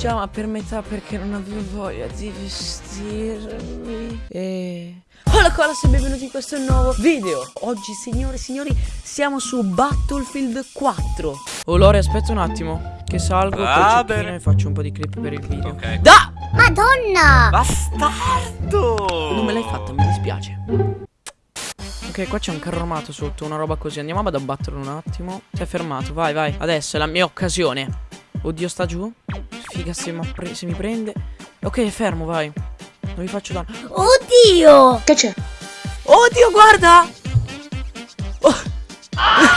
pigiama per metà perché non avevo voglia di vestirmi. E... Hola colas e benvenuti in questo nuovo video Oggi signore e signori siamo su Battlefield 4 Oh Lore aspetta un attimo Che salgo cecchino e faccio un po' di clip per il video Ok. Da! Madonna! Bastardo! Non me l'hai fatta, mi dispiace Ok, qua c'è un carro armato sotto, una roba così Andiamo ad abbatterlo un attimo Si è fermato, vai, vai Adesso è la mia occasione Oddio, sta giù Figa se, pre- se mi prende. Ok, fermo, vai. Non vi faccio danno. Oddio! Che c'è? Oddio, guarda! Oh.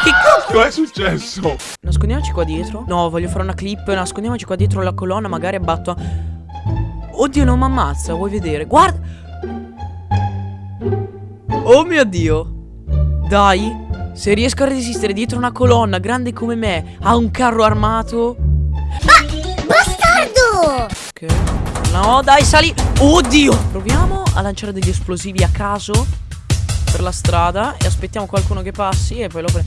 Che cazzo? È successo? Nascondiamoci qua dietro. No, voglio fare una clip. Nascondiamoci qua dietro la colonna Magari abbatto. A... Oddio, non mi ammazza Vuoi vedere? Guarda! Oh mio Dio! Dai Se riesco a resistere dietro una colonna Grande come me A un carro armato Ok No, dai, sali Oddio Proviamo a lanciare degli esplosivi a caso Per la strada E aspettiamo qualcuno che passi E poi lo pre...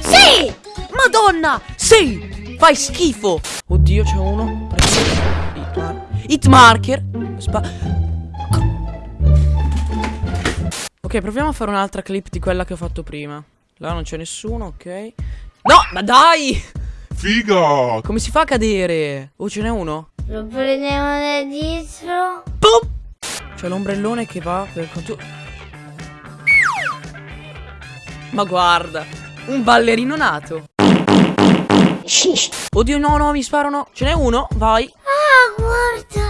Sì! Madonna! Sì! Fai schifo! Oddio, c'è uno. Prendo Hit, hit marker. Spa- ok, proviamo a fare un'altra clip di quella che ho fatto prima. Là non c'è nessuno, ok. No, ma dai! Figa! Come si fa a cadere? Oh, ce n'è uno? Lo prendiamo da dietro. Boom! C'è l'ombrellone che va per conto. Ma guarda, un ballerino nato. Oddio, no, no, mi sparano. Ce n'è uno, vai. Ah, guarda!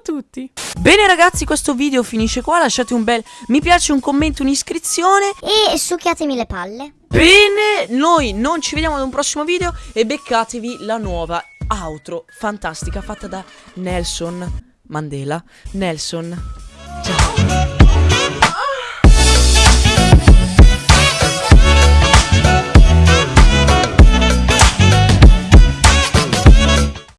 A tutti. Bene ragazzi, questo video finisce qua. Lasciate un bel mi piace, un commento, un'iscrizione. E succhiatemi le palle. Bene, noi non ci vediamo ad un prossimo video e beccatevi la nuova outro fantastica fatta da Nelson Mandela. Nelson